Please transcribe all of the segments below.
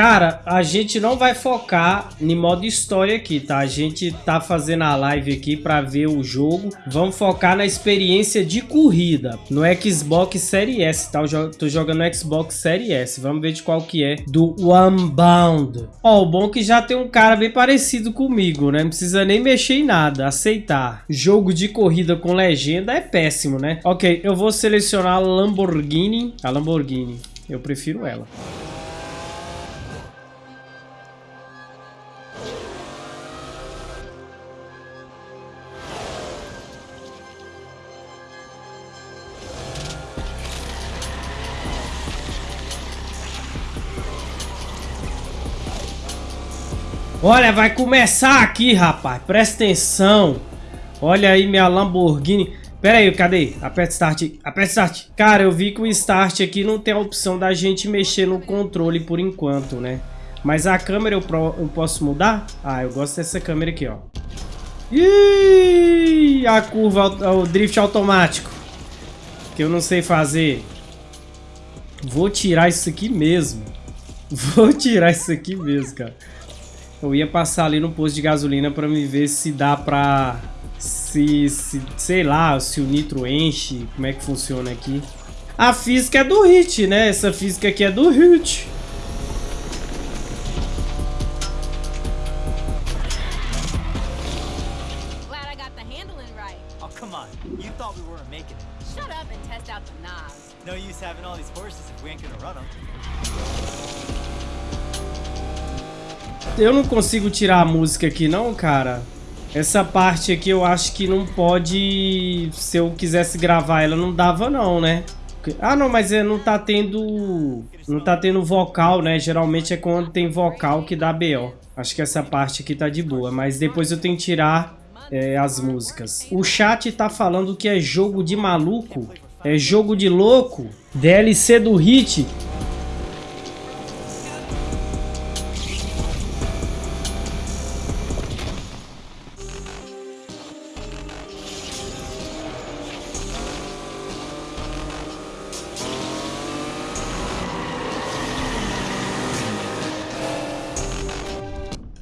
Cara, a gente não vai focar em modo história aqui, tá? A gente tá fazendo a live aqui pra ver o jogo. Vamos focar na experiência de corrida no Xbox Series S, tá? Eu tô jogando no Xbox Series S. Vamos ver de qual que é. Do Unbound. Ó, o bom é que já tem um cara bem parecido comigo, né? Não precisa nem mexer em nada. Aceitar. Jogo de corrida com legenda é péssimo, né? Ok, eu vou selecionar a Lamborghini. A Lamborghini. Eu prefiro ela. Olha, vai começar aqui, rapaz. Presta atenção. Olha aí minha Lamborghini. Pera aí, cadê? Aperta Start. Aperta Start. Cara, eu vi que o Start aqui não tem a opção da gente mexer no controle por enquanto, né? Mas a câmera eu, pro, eu posso mudar? Ah, eu gosto dessa câmera aqui, ó. Ih, a curva, o drift automático. Que eu não sei fazer. Vou tirar isso aqui mesmo. Vou tirar isso aqui mesmo, cara. Eu ia passar ali no posto de gasolina pra me ver se dá pra... Se, se, sei lá, se o nitro enche, como é que funciona aqui. A física é do Hit, né? Essa física aqui é do Hit. No use having all these horses if we ain't gonna run them. Eu não consigo tirar a música aqui não, cara. Essa parte aqui eu acho que não pode... Se eu quisesse gravar ela, não dava não, né? Ah, não, mas é, não tá tendo... Não tá tendo vocal, né? Geralmente é quando tem vocal que dá BO. Acho que essa parte aqui tá de boa. Mas depois eu tenho que tirar é, as músicas. O chat tá falando que é jogo de maluco. É jogo de louco. DLC do Hit.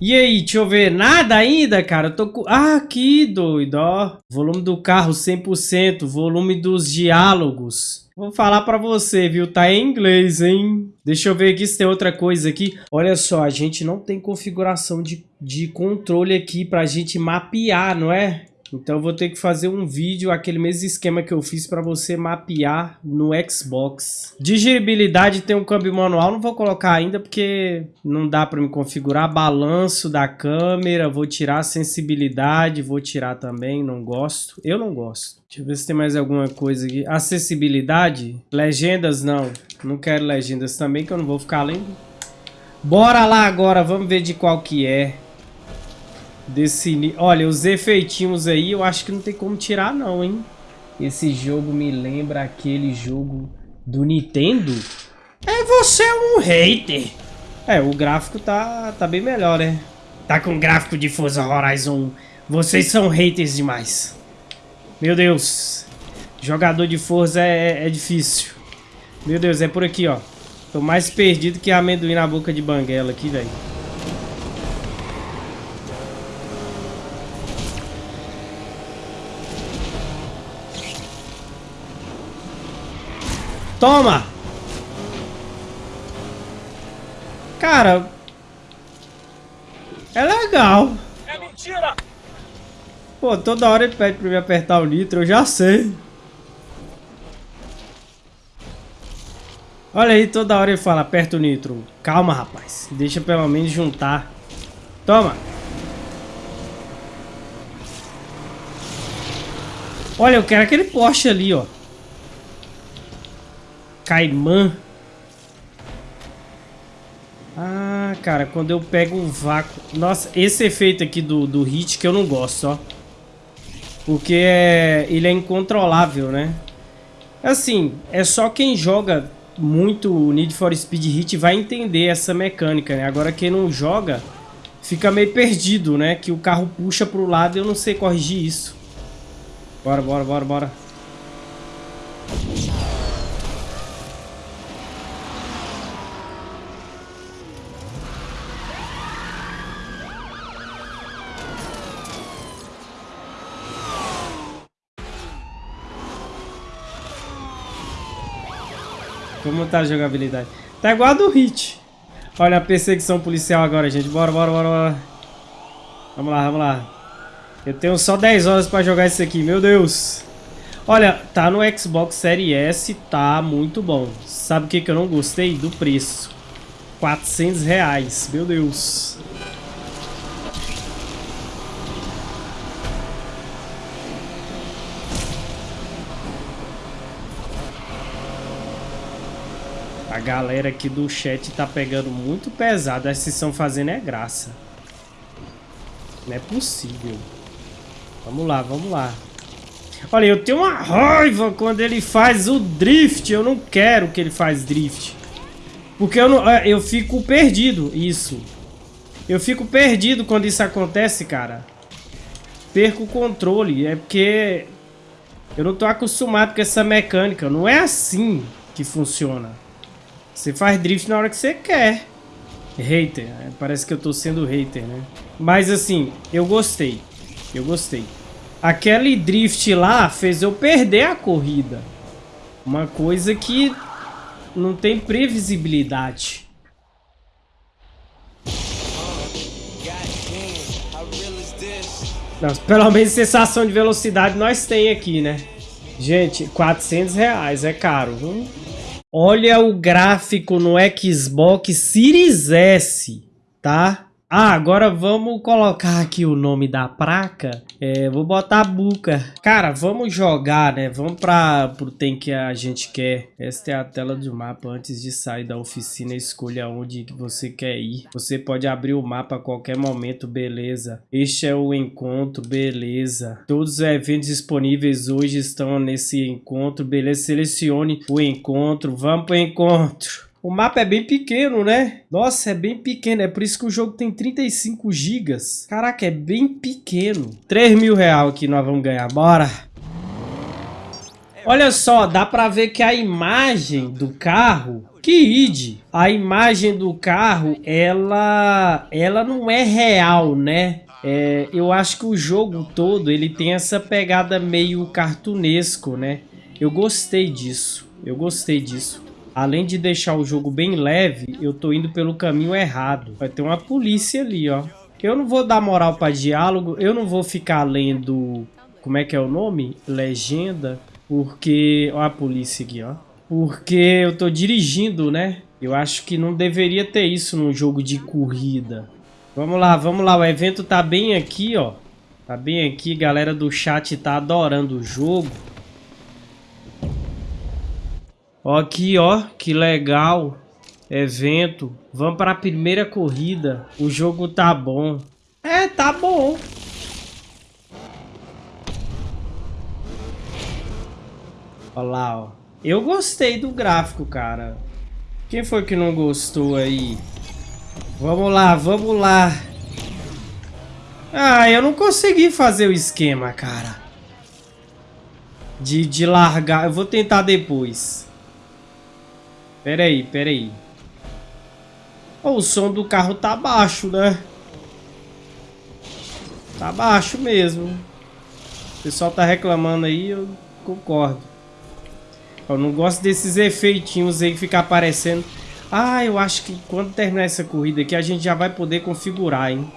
E aí, deixa eu ver. Nada ainda, cara? Eu tô com... Ah, aqui, doido, ó. Volume do carro 100%. Volume dos diálogos. Vou falar pra você, viu? Tá em inglês, hein? Deixa eu ver aqui se tem outra coisa aqui. Olha só, a gente não tem configuração de, de controle aqui pra gente mapear, não é? Então eu vou ter que fazer um vídeo, aquele mesmo esquema que eu fiz para você mapear no Xbox. Digeribilidade tem um câmbio manual, não vou colocar ainda porque não dá para me configurar. Balanço da câmera, vou tirar sensibilidade, vou tirar também, não gosto. Eu não gosto. Deixa eu ver se tem mais alguma coisa aqui. Acessibilidade, legendas não. Não quero legendas também que eu não vou ficar lendo. Bora lá agora, vamos ver de qual que é. Desse... Olha, os efeitinhos aí eu acho que não tem como tirar não, hein? Esse jogo me lembra aquele jogo do Nintendo. É, você é um hater. É, o gráfico tá, tá bem melhor, né? Tá com gráfico de Forza Horizon. Vocês são haters demais. Meu Deus. Jogador de Forza é, é difícil. Meu Deus, é por aqui, ó. Tô mais perdido que amendoim na boca de banguela aqui, velho. Toma! Cara... É legal. É mentira! Pô, toda hora ele pede pra me apertar o nitro, eu já sei. Olha aí, toda hora ele fala, aperta o nitro. Calma, rapaz. Deixa pelo menos juntar. Toma. Olha, eu quero aquele Porsche ali, ó. Caimã. Ah, cara, quando eu pego um vácuo... Nossa, esse efeito aqui do, do hit que eu não gosto, ó. Porque é, ele é incontrolável, né? Assim, é só quem joga muito Need for Speed Hit vai entender essa mecânica, né? Agora quem não joga fica meio perdido, né? Que o carro puxa pro lado e eu não sei corrigir isso. Bora, bora, bora, bora. Como tá a jogabilidade? Tá igual a do Hit. Olha a perseguição policial agora, gente. Bora, bora, bora, bora. Vamos lá, vamos lá. Eu tenho só 10 horas pra jogar isso aqui, meu Deus. Olha, tá no Xbox Series S, tá muito bom. Sabe o que, que eu não gostei? Do preço. 400 reais, meu Deus. A galera aqui do chat tá pegando muito pesado. Essa estão fazendo é graça. Não é possível. Vamos lá, vamos lá. Olha, eu tenho uma raiva quando ele faz o drift. Eu não quero que ele faz drift. Porque eu, não, é, eu fico perdido, isso. Eu fico perdido quando isso acontece, cara. Perco o controle. É porque eu não tô acostumado com essa mecânica. Não é assim que funciona. Você faz drift na hora que você quer. Hater. É, parece que eu tô sendo hater, né? Mas assim, eu gostei. Eu gostei. Aquele drift lá fez eu perder a corrida. Uma coisa que não tem previsibilidade. Não, pelo menos sensação de velocidade nós tem aqui, né? Gente, 400 reais é caro, viu? Olha o gráfico no Xbox Series S, tá? Ah, agora vamos colocar aqui o nome da placa. É, vou botar Buca. Cara, vamos jogar, né? Vamos para pro tem que a gente quer. Esta é a tela do mapa. Antes de sair da oficina, escolha onde você quer ir. Você pode abrir o mapa a qualquer momento, beleza. Este é o encontro, beleza. Todos os eventos disponíveis hoje estão nesse encontro, beleza. Selecione o encontro. Vamos pro encontro. O mapa é bem pequeno, né? Nossa, é bem pequeno. É por isso que o jogo tem 35 gigas. Caraca, é bem pequeno. 3 mil reais que nós vamos ganhar. Bora! Olha só, dá pra ver que a imagem do carro... Que id! A imagem do carro, ela, ela não é real, né? É, eu acho que o jogo todo, ele tem essa pegada meio cartunesco, né? Eu gostei disso. Eu gostei disso. Além de deixar o jogo bem leve, eu tô indo pelo caminho errado. Vai ter uma polícia ali, ó. Eu não vou dar moral pra diálogo, eu não vou ficar lendo... Como é que é o nome? Legenda. Porque... Ó a polícia aqui, ó. Porque eu tô dirigindo, né? Eu acho que não deveria ter isso num jogo de corrida. Vamos lá, vamos lá. O evento tá bem aqui, ó. Tá bem aqui. Galera do chat tá adorando o jogo. Ó, aqui, ó, que legal. Evento. Vamos para a primeira corrida. O jogo tá bom. É, tá bom. Olha lá, ó. Eu gostei do gráfico, cara. Quem foi que não gostou aí? Vamos lá, vamos lá. Ah, eu não consegui fazer o esquema, cara. De, de largar. Eu vou tentar depois. Pera aí, pera aí. Oh, o som do carro tá baixo, né? Tá baixo mesmo. O pessoal tá reclamando aí, eu concordo. Eu não gosto desses efeitinhos aí que fica aparecendo. Ah, eu acho que quando terminar essa corrida aqui, a gente já vai poder configurar, hein?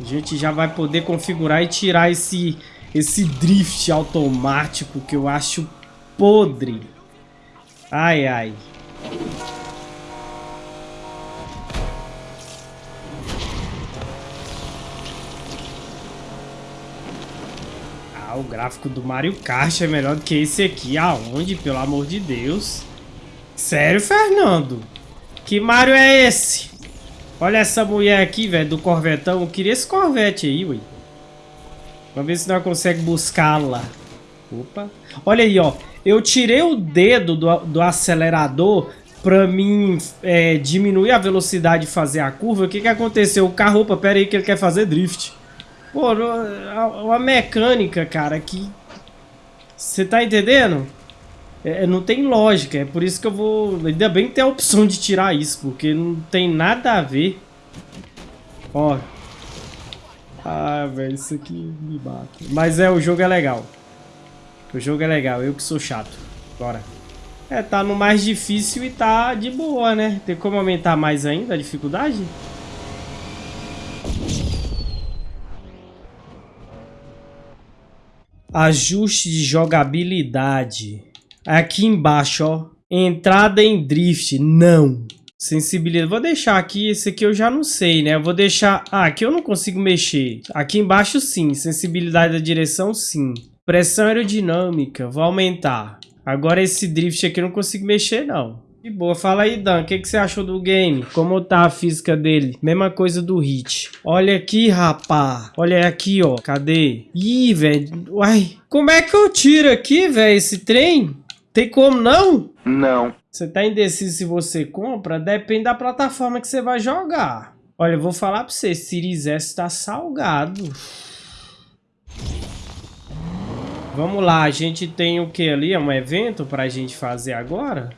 A gente já vai poder configurar e tirar esse, esse drift automático que eu acho podre. Ai, ai. Ah, o gráfico do Mario Kart é melhor do que esse aqui. Aonde, pelo amor de Deus? Sério, Fernando? Que Mario é esse? Olha essa mulher aqui, velho, do Corvetão. Eu queria esse Corvette aí, ué. Vamos ver se nós conseguimos buscá-la. Opa. Olha aí, ó. Eu tirei o dedo do, do acelerador pra mim é, diminuir a velocidade e fazer a curva. O que que aconteceu? O carro, opa, pera aí que ele quer fazer drift. Pô, uma mecânica, cara, que... Você tá entendendo? É, não tem lógica, é por isso que eu vou... Ainda bem que tem a opção de tirar isso, porque não tem nada a ver. Ó. Ah, velho, isso aqui me bate. Mas é, o jogo é legal. O jogo é legal, eu que sou chato. Bora. É, tá no mais difícil e tá de boa, né? Tem como aumentar mais ainda a dificuldade? Ajuste de jogabilidade. Aqui embaixo, ó. Entrada em drift. Não. Sensibilidade. Vou deixar aqui. Esse aqui eu já não sei, né? Eu vou deixar... Ah, aqui eu não consigo mexer. Aqui embaixo, sim. Sensibilidade da direção, sim. Pressão aerodinâmica. Vou aumentar. Agora esse drift aqui eu não consigo mexer, não. De boa. Fala aí, Dan. O que, que você achou do game? Como tá a física dele? Mesma coisa do Hit. Olha aqui, rapá. Olha aqui, ó. Cadê? Ih, velho. Uai. Como é que eu tiro aqui, velho, esse trem? Tem como não? Não. Você tá indeciso se você compra? Depende da plataforma que você vai jogar. Olha, eu vou falar pra você. Series S tá salgado. Vamos lá. A gente tem o que ali? É um evento pra gente fazer agora?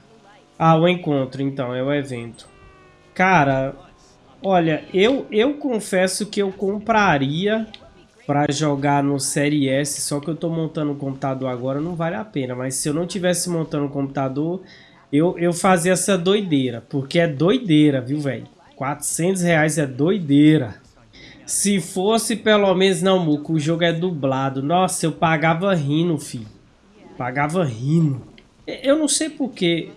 Ah, o encontro, então, é o evento. Cara, olha, eu, eu confesso que eu compraria para jogar no Série S, só que eu tô montando o computador agora, não vale a pena. Mas se eu não tivesse montando o computador, eu, eu fazia essa doideira, porque é doideira, viu, velho? 400 reais é doideira. Se fosse pelo menos, não, Muco, o jogo é dublado. Nossa, eu pagava rindo, filho. Pagava rindo. Eu não sei porquê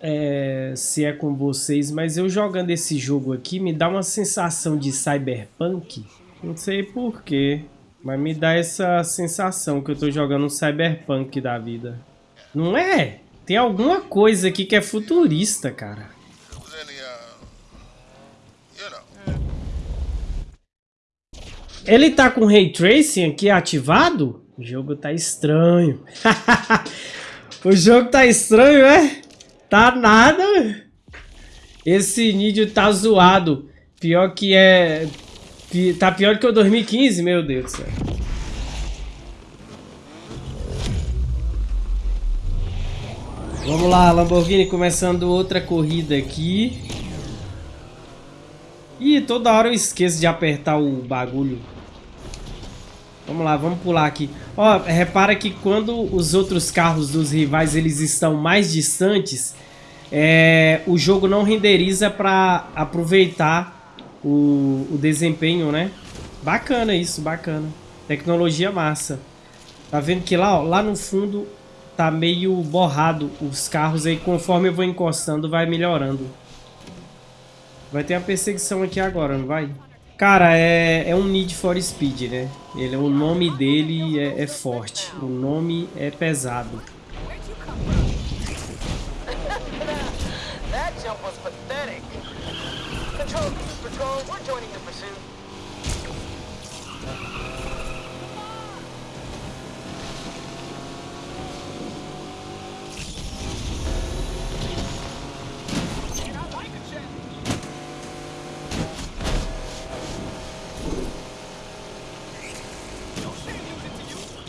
é, se é com vocês, mas eu jogando esse jogo aqui me dá uma sensação de cyberpunk. Não sei porquê, mas me dá essa sensação que eu tô jogando um cyberpunk da vida. Não é? Tem alguma coisa aqui que é futurista, cara. Ele tá com Ray Tracing aqui ativado? O jogo tá estranho. o jogo tá estranho, é? Tá nada. Esse nídio tá zoado. Pior que é... Tá pior que o 2015, meu Deus do céu. Vamos lá, Lamborghini começando outra corrida aqui. Ih, toda hora eu esqueço de apertar o bagulho. Vamos lá, vamos pular aqui. Ó, repara que quando os outros carros dos rivais eles estão mais distantes, é, o jogo não renderiza para aproveitar o, o desempenho, né? Bacana isso, bacana. Tecnologia massa. Tá vendo que lá, ó, lá no fundo tá meio borrado os carros aí, conforme eu vou encostando vai melhorando. Vai ter a perseguição aqui agora, não vai? Cara, é, é um Need for Speed, né? Ele, o nome dele é, é forte. O nome é pesado.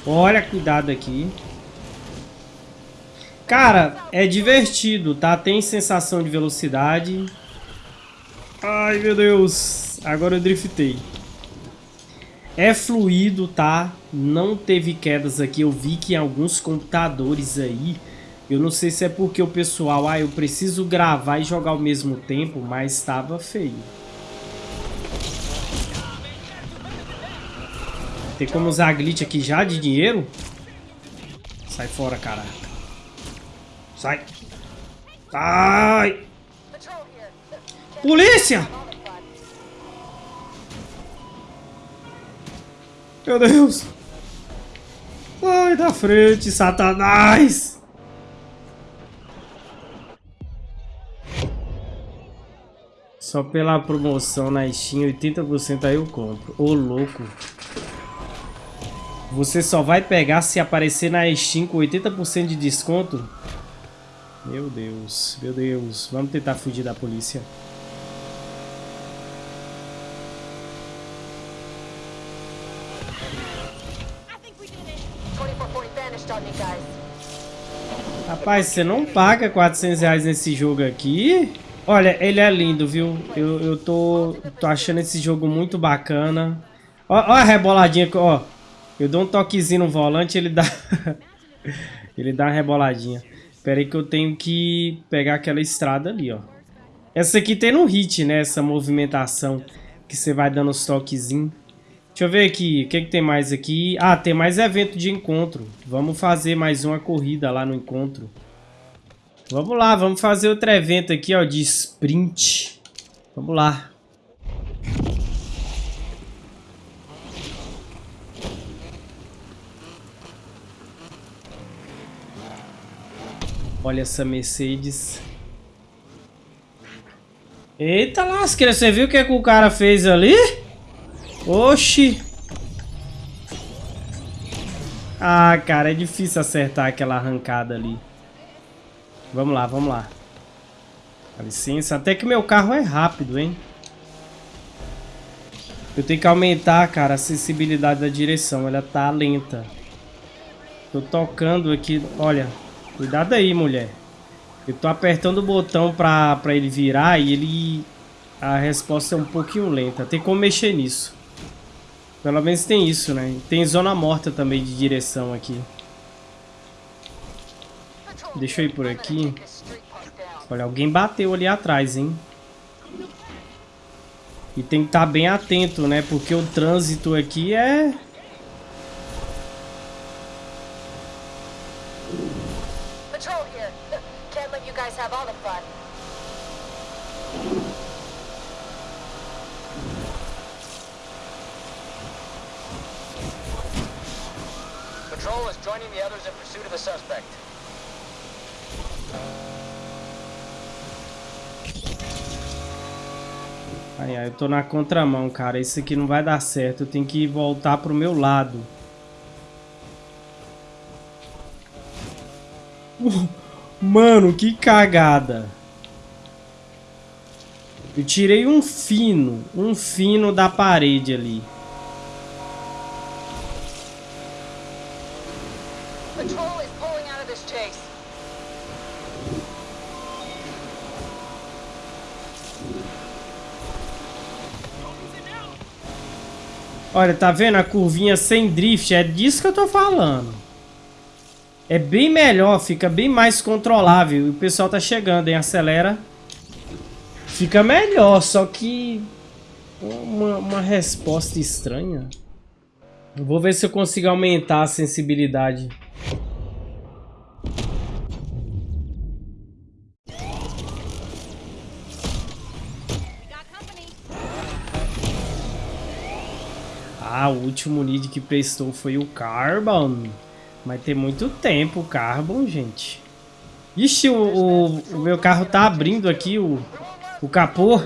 Olha, cuidado aqui. Cara, é divertido, tá? Tem sensação de velocidade. Ai, meu Deus. Agora eu driftei. É fluido, tá? Não teve quedas aqui. Eu vi que em alguns computadores aí... Eu não sei se é porque o pessoal... Ah, eu preciso gravar e jogar ao mesmo tempo, mas estava feio. Tem como usar a glitch aqui já de dinheiro? Sai fora, cara. Sai. Sai. Polícia! Meu Deus. Sai da frente, satanás. Só pela promoção na Steam, 80% aí eu compro. Ô, louco. Você só vai pegar se aparecer na Steam com 80% de desconto? Meu Deus, meu Deus. Vamos tentar fugir da polícia. Rapaz, você não paga 400 reais nesse jogo aqui? Olha, ele é lindo, viu? Eu, eu tô, tô achando esse jogo muito bacana. Ó a reboladinha, ó. Eu dou um toquezinho no volante, ele dá... ele dá uma reboladinha. Espera aí que eu tenho que pegar aquela estrada ali, ó. Essa aqui tem no hit, né? Essa movimentação que você vai dando os toquezinhos. Deixa eu ver aqui, o que, que tem mais aqui? Ah, tem mais evento de encontro. Vamos fazer mais uma corrida lá no encontro. Vamos lá, vamos fazer outro evento aqui, ó, de sprint. Vamos lá. Olha essa Mercedes. Eita lasqueira, você viu o que, que o cara fez ali? Oxi. Ah, cara, é difícil acertar aquela arrancada ali. Vamos lá, vamos lá. Dá licença. Até que meu carro é rápido, hein? Eu tenho que aumentar, cara, a sensibilidade da direção. Ela tá lenta. Tô tocando aqui. Olha, cuidado aí, mulher. Eu tô apertando o botão pra, pra ele virar e ele... A resposta é um pouquinho lenta. Tem como mexer nisso. Pelo menos tem isso, né? Tem zona morta também de direção aqui. Deixa eu ir por aqui. Olha, alguém bateu ali atrás, hein? E tem que estar tá bem atento, né? Porque o trânsito aqui é... Patrol is joining the others in pursuit of the suspect. Ai, ai, eu tô na contramão, cara. Isso aqui não vai dar certo. Eu tenho que voltar pro meu lado. Mano, que cagada. Eu tirei um fino, um fino da parede ali. Olha, tá vendo a curvinha sem drift? É disso que eu tô falando. É bem melhor, fica bem mais controlável. O pessoal tá chegando, hein? Acelera. Fica melhor, só que... Uma, uma resposta estranha. Vou ver se eu consigo aumentar a sensibilidade. Ah, o último lead que prestou foi o Carbon. Mas tem muito tempo o Carbon, gente. Ixi, o, o, o, meu carro tá abrindo aqui o, o capô.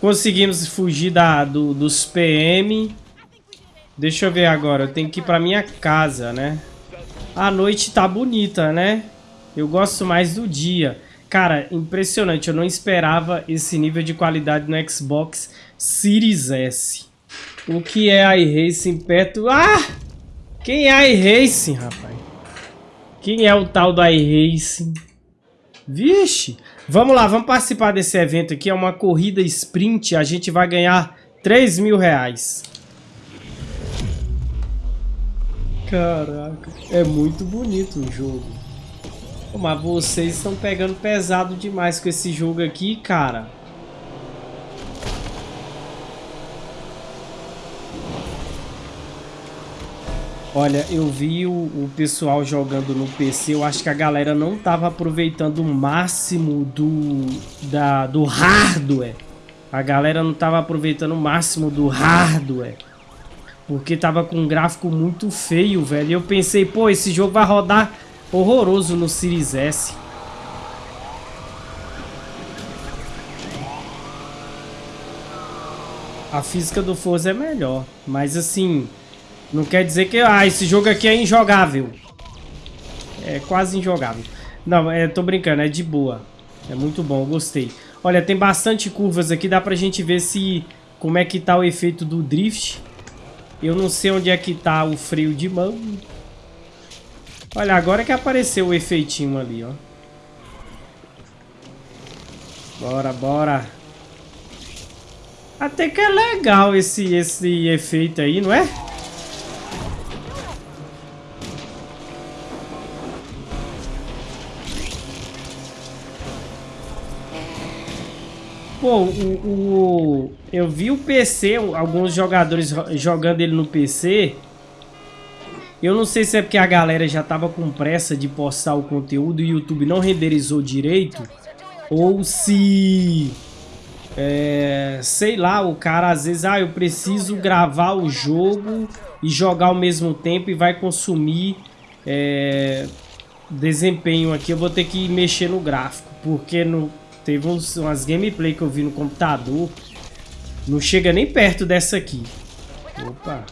Conseguimos fugir da, do, dos PM. Deixa eu ver agora. Eu tenho que ir pra minha casa, né? A noite tá bonita, né? Eu gosto mais do dia. Cara, impressionante. Eu não esperava esse nível de qualidade no Xbox Series S. O que é iRacing perto... Ah! Quem é iRacing, rapaz? Quem é o tal do iRacing? Vixe! Vamos lá, vamos participar desse evento aqui. É uma corrida sprint. A gente vai ganhar 3 mil reais. Caraca, é muito bonito o jogo. Mas vocês estão pegando pesado demais com esse jogo aqui, cara. Olha, eu vi o, o, pessoal jogando no PC, eu acho que a galera não tava aproveitando o máximo do, da, do hardware. A galera não tava aproveitando o máximo do hardware. Porque tava com um gráfico muito feio, velho. E eu pensei, pô, esse jogo vai rodar horroroso no Series S. A física do Forza é melhor, mas assim... Não quer dizer que ah, esse jogo aqui é injogável. É quase injogável. Não, é, tô brincando, é de boa. É muito bom, gostei. Olha, tem bastante curvas aqui, dá pra gente ver se como é que tá o efeito do drift. Eu não sei onde é que tá o freio de mão. Olha, agora que apareceu o efeitinho ali, ó. Bora, bora. Até que é legal esse, esse efeito aí, não é? Pô, o, o, eu vi o PC, alguns jogadores jogando ele no PC. Eu não sei se é porque a galera já tava com pressa de postar o conteúdo e o YouTube não renderizou direito. Ou se... É, sei lá, o cara às vezes, ah, eu preciso gravar o jogo e jogar ao mesmo tempo e vai consumir é, desempenho aqui. Eu vou ter que mexer no gráfico, porque no, teve uns, umas gameplay que eu vi no computador, não chega nem perto dessa aqui. Opa!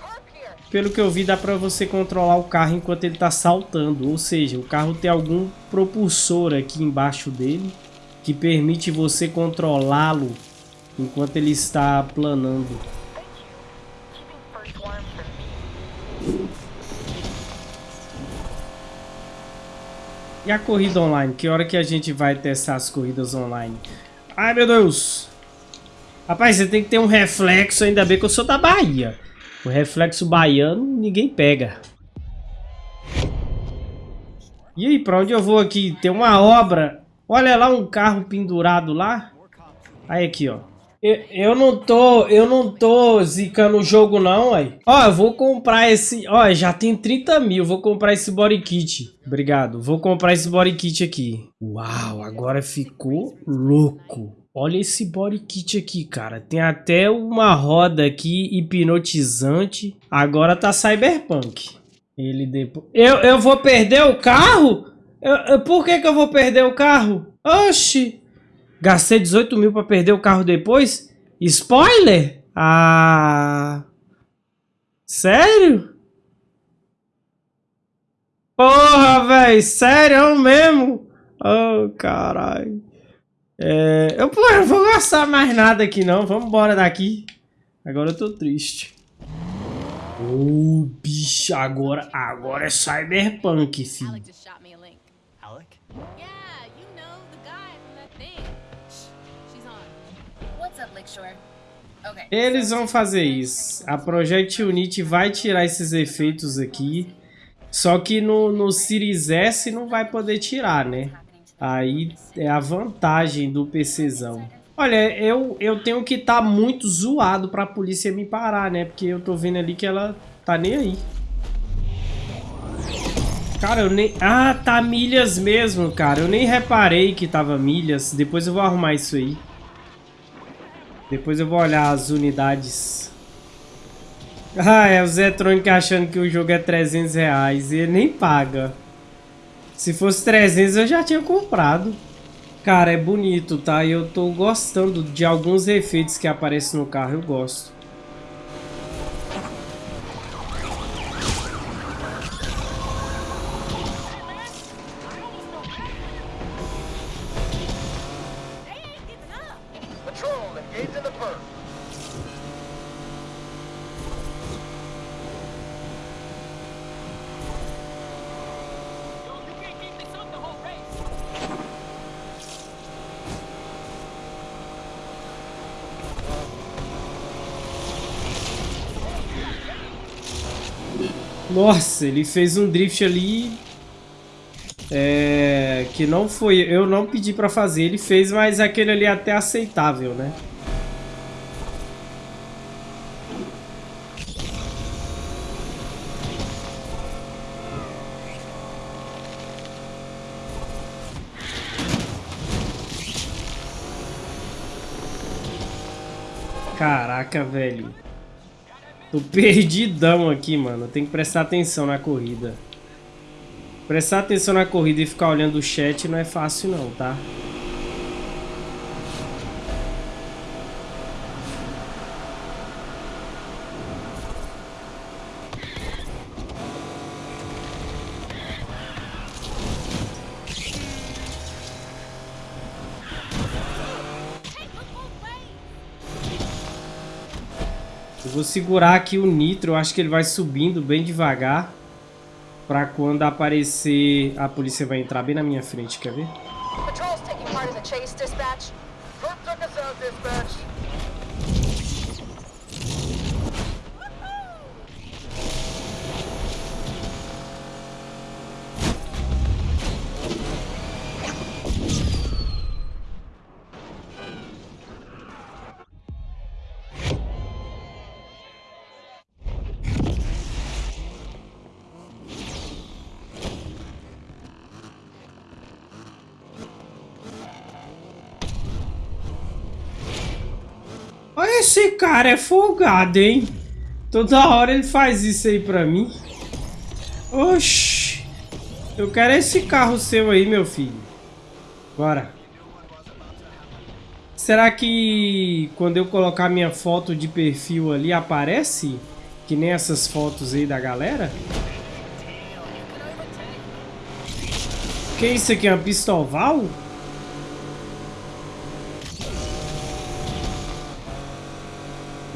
Pelo que eu vi, dá pra você controlar o carro enquanto ele tá saltando, ou seja, o carro tem algum propulsor aqui embaixo dele que permite você controlá-lo enquanto ele está planando. E a corrida online? Que hora que a gente vai testar as corridas online? Ai, meu Deus! Rapaz, você tem que ter um reflexo, ainda bem que eu sou da Bahia. O reflexo baiano ninguém pega. E aí, pra onde eu vou aqui? Tem uma obra. Olha lá um carro pendurado lá. Aí aqui, ó. Eu, não tô, eu não tô zicando o jogo não, aí. Ó, eu vou comprar esse, ó, já tem 30 mil, vou comprar esse body kit. Obrigado, vou comprar esse body kit aqui. Uau, agora ficou louco. Olha esse body kit aqui, cara. Tem até uma roda aqui hipnotizante. Agora tá cyberpunk. Ele depois... Eu, eu vou perder o carro? Eu, eu, por que que eu vou perder o carro? Oxi. Gastei 18 mil pra perder o carro depois? Spoiler? Ah... Sério? Porra, velho, sério mesmo? Oh, caralho. É, eu, pô, não vou gastar mais nada aqui não, vamos embora daqui. Agora eu tô triste. Ô, oh, bicho, agora, agora é cyberpunk, filho. Alec? Eles vão fazer isso. A Project Unity vai tirar esses efeitos aqui. Só que no, no Series S não vai poder tirar, né? Aí é a vantagem do PCzão. Olha, eu, eu tenho que estar tá muito zoado pra polícia me parar, né? Porque eu tô vendo ali que ela tá nem aí. Cara, eu nem... Ah, tá milhas mesmo, cara. Eu nem reparei que tava milhas. Depois eu vou arrumar isso aí. Depois eu vou olhar as unidades. Ah, é o Zetronic achando que o jogo é 300 reais e ele nem paga. Se fosse 300 eu já tinha comprado. Cara, é bonito, tá? E eu tô gostando de alguns efeitos que aparecem no carro, eu gosto. Nossa, ele fez um drift ali é, que não foi, eu não pedi pra fazer, ele fez, mas aquele ali é até aceitável, né? Caraca, velho. Tô perdidão aqui, mano. Tem que prestar atenção na corrida. Prestar atenção na corrida e ficar olhando o chat não é fácil não, tá? Vou segurar aqui o nitro, eu acho que ele vai subindo bem devagar. Pra quando aparecer, a polícia vai entrar bem na minha frente, quer ver? Patrol's taking part in the chase, dispatch. took us out, dispatch. Esse cara é folgado, hein? Toda hora ele faz isso aí pra mim. Oxi. Eu quero esse carro seu aí, meu filho. Bora. Será que quando eu colocar minha foto de perfil ali aparece? Que nem essas fotos aí da galera? Que isso aqui? É uma pistoval?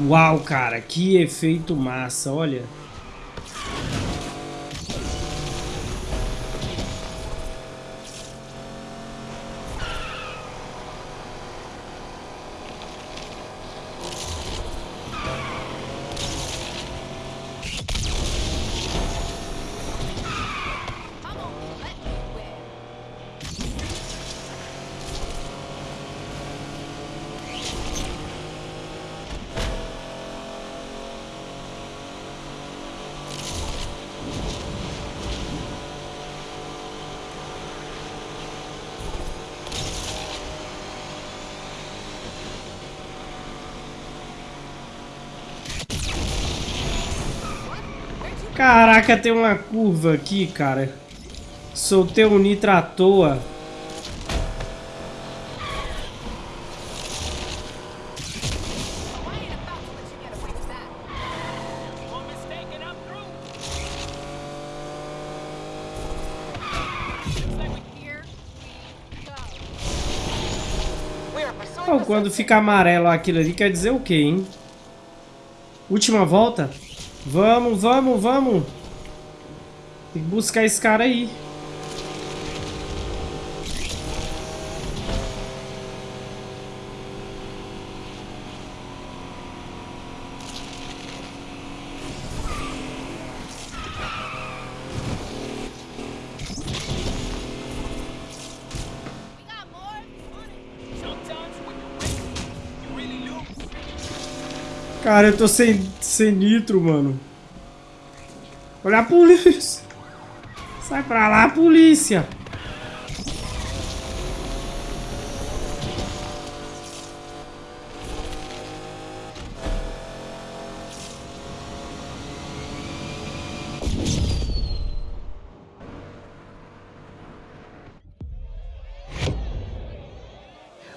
Uau, cara, que efeito massa, olha. Caraca, tem uma curva aqui, cara. Soltei um nitro à toa. Quando fica amarelo aquilo ali, quer dizer o quê, hein? Última volta? Vamos, vamos, vamos. Tem que buscar esse cara aí. Cara, eu tô sem, sem nitro, mano. Olha a polícia. Sai pra lá, polícia.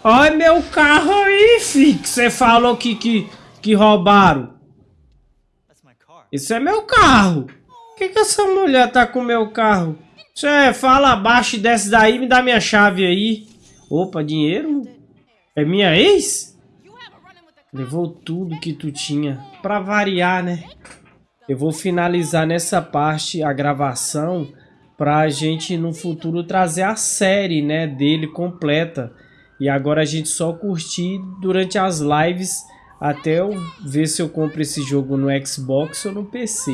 Olha meu carro aí, fi. Você falou que, que que roubaram. Isso é meu carro. Por que, que essa mulher tá com meu carro? Você fala abaixo e desce daí me dá minha chave aí. Opa, dinheiro? É minha ex? Levou tudo que tu tinha. Pra variar, né? Eu vou finalizar nessa parte a gravação pra gente no futuro trazer a série, né, dele completa. E agora a gente só curtir durante as lives até eu ver se eu compro esse jogo no Xbox ou no PC.